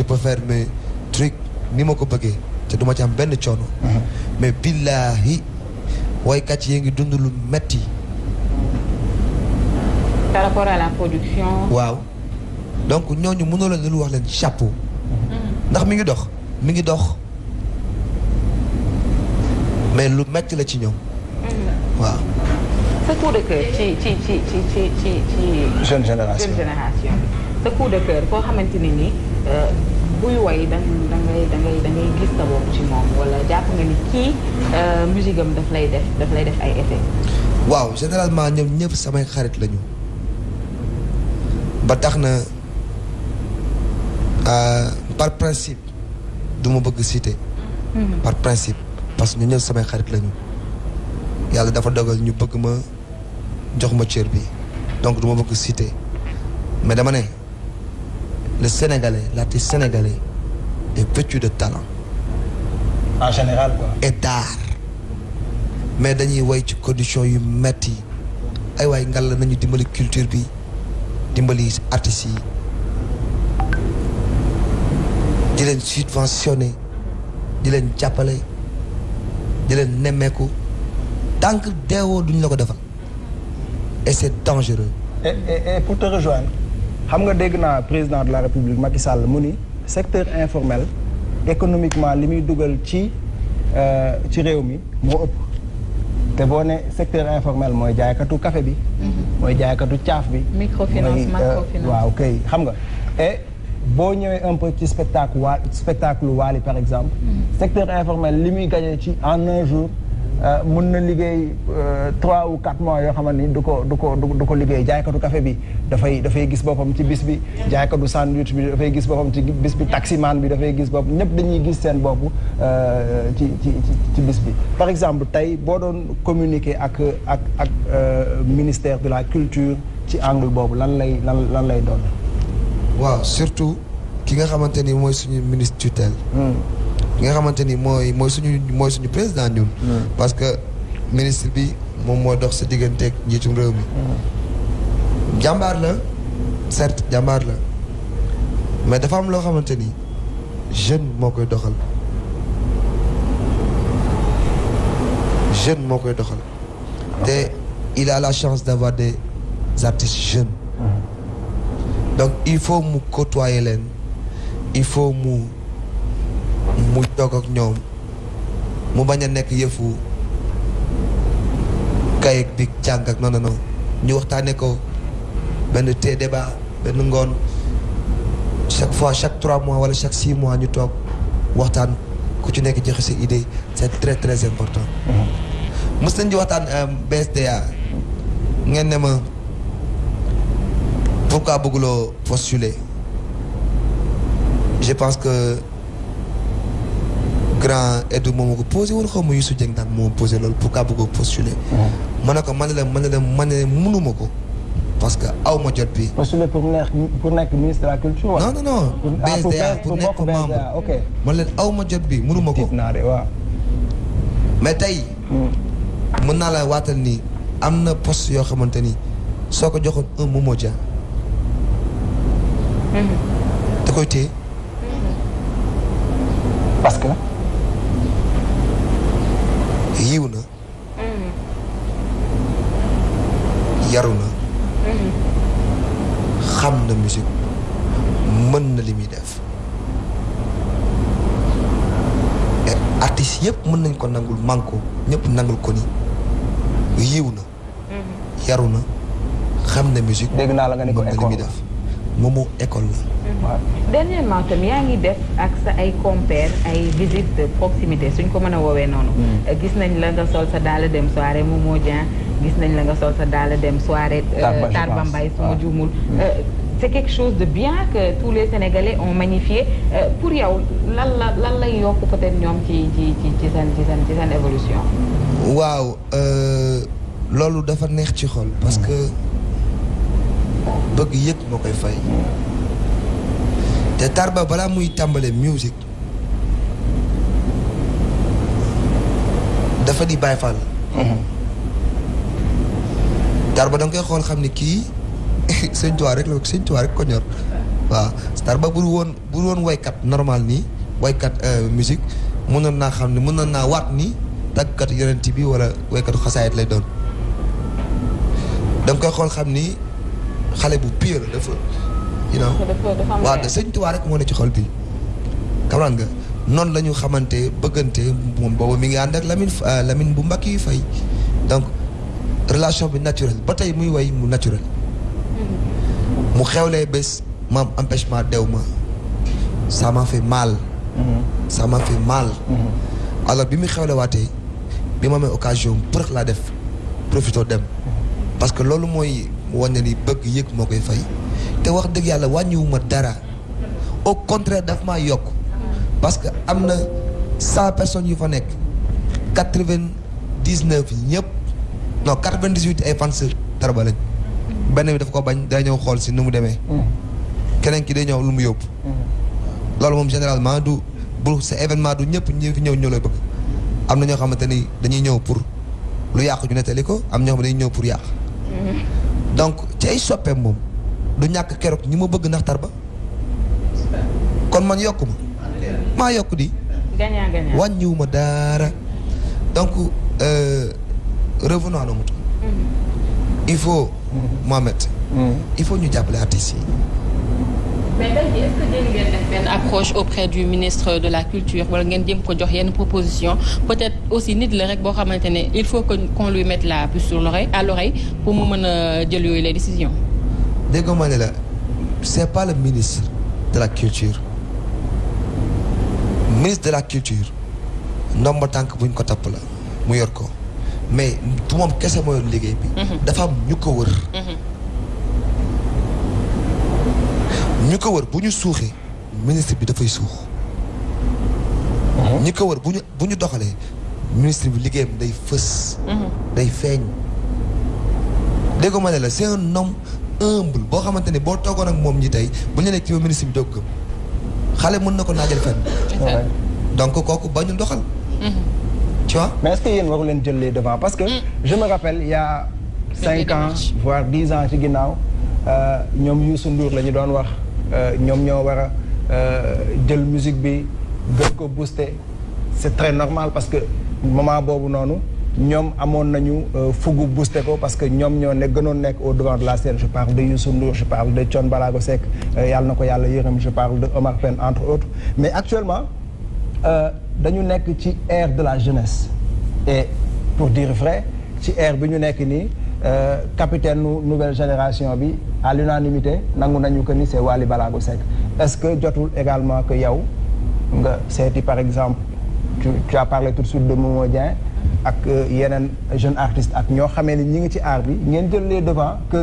je peux faire mes trucs ni ma ko bëggee te duma ci am benn coono. Mais billaahi waykat yi ngi dund lu metti. Par rapport à la production. waaw. Donc ñooñu mënoo leen lu wax leen chapeau. Ndax mi ngi dox mi ngi dox. Mais lu metti la ci ñoom. Waaw. Sa coup de cœur ci ci ci ci ci ci ci. jeune génération. jeune génération. Sa coup de cœur koo xamante ni ni buy woy da da ngay da ngay da ngay gis sa bopp ci moom wala jàpp nga ni kii musique am daf lay def daf lay def ay effet. waaw généralement ñoom ñëpp samay xarit lañu. Ba tax na par principe du ma bëgg citer. Par principe parce que ñu ñëpp samay xarit lañu. Yàlla dafa dogal ñu bëgg ma jox ma cër bi. Donc du ma bëgg citer. Mais dama ne le sénégalais l'artiste sénégalais est vêtu de talent. En général quoi. et d'art. Mais dañuy woy ci condition yu metti. Ay waay ngal nañu dimbali culture bi dimbali artistes yi. Di leen subventionné di leen jàppale di leen nemmeeku. Tant que deewoo duñ la ko defal. Et c'est dangereux. Et et et pour te rejoindre xam nga dégg naa président de la république Macky Sall mu ni secteur informel économiquement li muy dugal ci ci réew mi moo ëpp. Te boo ne secteur informel mooy jaaykatu café bi mooy jaaykatu caaf bi microfinance euh, macrofinance. waaw kay xam nga. Et boo ñëwee un peu ci spectacle waa spectacle Wally par exemple secteur informel li muy gagné ci en un jour euh, mun na liggéey euh, trois ou quatre mois yoo xamante ni du ko du ko du ko liggéey. Jaaykatu café bi dafay dafay gis boppam ci bis bi. Jaaykatu sandwich bi dafay gis boppam ci bis bi. Taximan bi dafay gis boppam. Ñëpp dañuy gis seen bopp euh, ci ci ci ci bis bi. Par exemple tey boo doon communiquer ak ak ak ministère de la culture ci angle boobu lan lay lan lan lay doon? Waaw surtout ki nga xamante ni mooy suñu ministre tutelle ki nga xamante ni mooy mooy suñu mooy suñu président ñun. Parce que ministre bi moom moo dox sa digganteeg njiitum réew mi. Jàmbaar la certes jàmbaar la. Mais dafa am loo xamante ni jeune moo koy doxal. Jeune moo koy doxal. Te il a la chance d'avoir des artistes jeunes. Donc il faut mu côtoyer leen. Il faut mu mu toog ak ñoom mu bañ a nekk yëfu kayit bi jàng ak non non non. Ñu waxtaanee ko benn té débat benn ngoon. Chaque fois chaque trois mois wala chaque six mois ñu toog waxtaan ku ci nekk joxe sa idée. C'est très très important. mës nañ di waxtaan BSDA ngeen ne ma pourquoi bëgguloo postuler? Je pense que grand Edu moom moo ko posé wala xaw ma Youssou Dieng daan moo posé loolu pourquoi bëggoo postuler? ma ne ko man la man la man ne mënuma ko parce que aw ma jot bi. postuler pour nekk pour nekk ministre de la culture. non non non BSDA pour nekk membre ok. man leen aw ma jot bi mënuma ko. mais tey. mën naa la waatal ni am na poste yoo xamante ni soo ko joxoon un Momo Dia. da koy téye. parce que? Yiw na. yaru na. xam na musique mën na li muy def. et artistes yëpp mën nañ ko nangul manko ñëpp nangul ko ni yiw na. yaru na xam na musique. dégg naa la nga ne ko li muy def moomu école la. waaw. dernièrement tam yaa ngi def ak sa ay compères ay visite de proximité suñ ko mën a woowee noonu. gis nañ la nga sol sa daal dem soirée Momo Dieng gis nañ la nga sol sa daal dem soirée. Tarba, je Tarba. Mbaye su ma juumul. c'est quelque chose de bien que tous les Sénégalais ont magnifié Euh, pour yow lan la lan lay yokk peut-être ñoom ci ci ci ci seen ci seen ci seen évolution? waaw euh, loolu dafa neex ci xol parce que bëgg yëg moo koy fay te Tarba balaa muy tàmbale musique dafa di Baay Faal Tarba da nga koy xool xam ni kii sëñ Tuubaa rek la sëñ Tuubaa rek ko ñor waaw Tarba bu woon bu woon waykat normal nii waykat musique mënoon naa xam ne mënoon naa waat ni tàggkat yonent bi wala waykatu xasaayit lay doon da nga koy xool xam ni xale bu pire dafa you know. Waaw de sëñ Tuubaa rek moo ne ci xol bi. Xam nga noonu la ñu xamante bëggante moom boobu mi ngi ànd ak Lamine Lamine bu mbakk yi fay. Donc relation bi naturel ba tey muy way mu naturel. Mu xewlee bés maam empêchement dew ma. Ça m'a fait mal. Ça m'a fait mal. Alors bi muy xewle waatee bi ma amee occasion pour laa def profito dem. Parce que loolu mooy wane ni bëgg yëg moo koy fay te wax dëgg yàlla wàññiwuma dara au contraire daf maa yokk parce que am na cent personnes yu fa nekk quatre-vingt-dix-neuf yi ñëpp non quatre-vingt-dix-huit ay fans Tarba lañ benn bi daf ko bañ day ñëw xool si nu mu demee keneen ki day ñëw lu mu yóbbu loolu moom généralement du bu sa événement du ñëpp ñi fi ñëw ñoo lay bëgg am na ñoo xamante ni dañuy ñëw pour lu yàqu ñu nettali ko am ñoo xam dañuy ñëw pour yàq donc ci ay soppeem moom du ñàkk keroog ñi ma bëgg ndax Tarba. Kon man yokku ma maa yokk di. Gagnant gagnant. Wàññiwuma dara. Donc revenons à nos moutons. Il faut Mohamed il faut ñu jàppale artistes yi mais tey jii est-ce que jéem ngeen def benn approche auprès du ministre de la culture wala ngeen jéem ko jox yenn proposition? Peut-être aussi nit la rek boo xamante ne il faut que qu'on lui mette la puce sur l'oreille à l'oreille pour mu mën a jël yooyu les décisions. dégg nga ma ne la c'est pas le ministre de la culture ministre de la culture ndomba tànk buñ ko tapp la mu yor ko mais moom kese moo yor liggéey bi. dafa am ñu ko wër. ñu ko wër bu ñu suuxee ministre bi dafay suux. ñi ko wër bu ñu bu ñu doxalee ministre bi liggéeyam day fës. day feeñ. dégg nga ma ne la c'est un homme humble boo xamante ne boo toogoon ak moom ñi tey bu ñu nekk ci ministre bi doog gëm xale mën na ko naajal fenn. Ouais. donc kooku bañu doxal. tu vois? mais est-ce que yéen waru leen jël les devants? Parce que je me rappelle il y a cinq ans voire dix ans ci ginnaaw euh, ñoom Youssou Ndour la ñu doon wax ñoom ñoo war a euh, jël musique bi gën ko booster. C'est très normal parce que moment boobu noonu ñoom amoon nañu euh, fugu booster ko parce que ñoom ñoo ne gënoon nekk au devant de la scène. Je parle de Youssou Ndour je parle de Thione Ballago Seck euh, yàlla na ko yàlla je parle de Omar Pène entre autres. Mais actuellement euh, dañu nekk ci ère de la jeunesse. Et pour dire vrai ci ère bi ñu nekk euh, capitaine nu nouvelle génération bi à l'unanimité Seck. Est-ce que également que par exemple tu, as parlé tout de suite de Momo Dieng ak euh, yeneen jeune artiste devants que